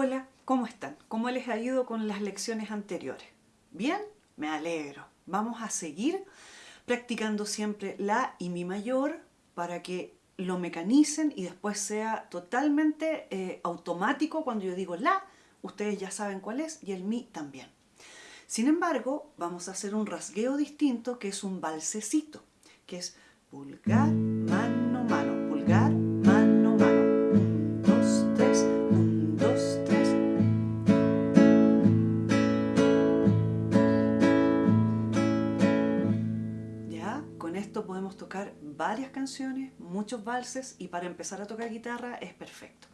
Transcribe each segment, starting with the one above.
Hola, ¿cómo están? ¿Cómo les ha ido con las lecciones anteriores? ¿Bien? Me alegro. Vamos a seguir practicando siempre la y mi mayor para que lo mecanicen y después sea totalmente eh, automático cuando yo digo la, ustedes ya saben cuál es y el mi también. Sin embargo, vamos a hacer un rasgueo distinto que es un balsecito, que es pulgar, mano, mano, con esto podemos tocar varias canciones, muchos valses y para empezar a tocar guitarra es perfecto.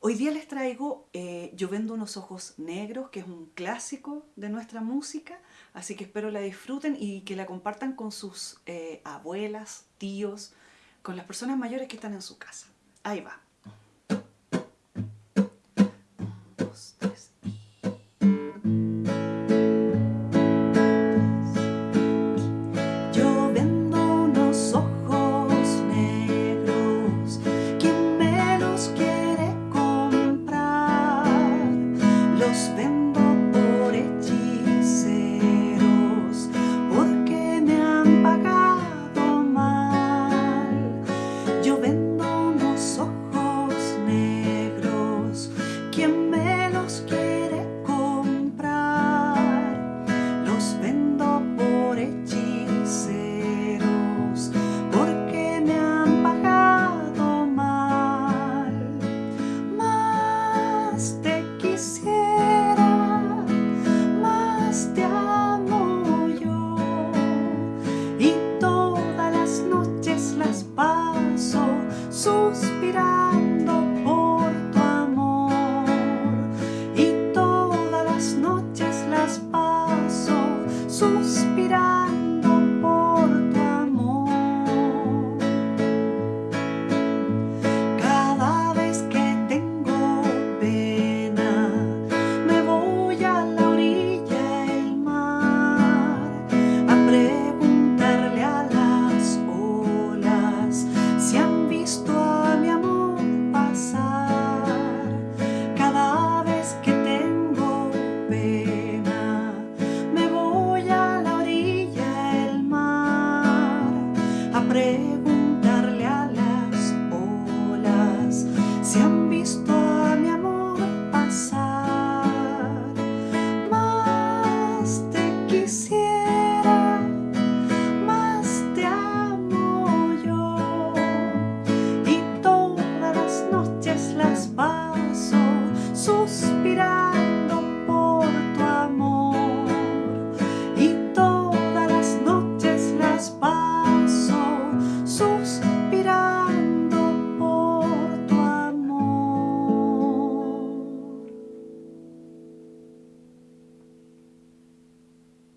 Hoy día les traigo eh, Yo vendo unos ojos negros, que es un clásico de nuestra música, así que espero la disfruten y que la compartan con sus eh, abuelas, tíos, con las personas mayores que están en su casa. Ahí va. suspirar. siempre.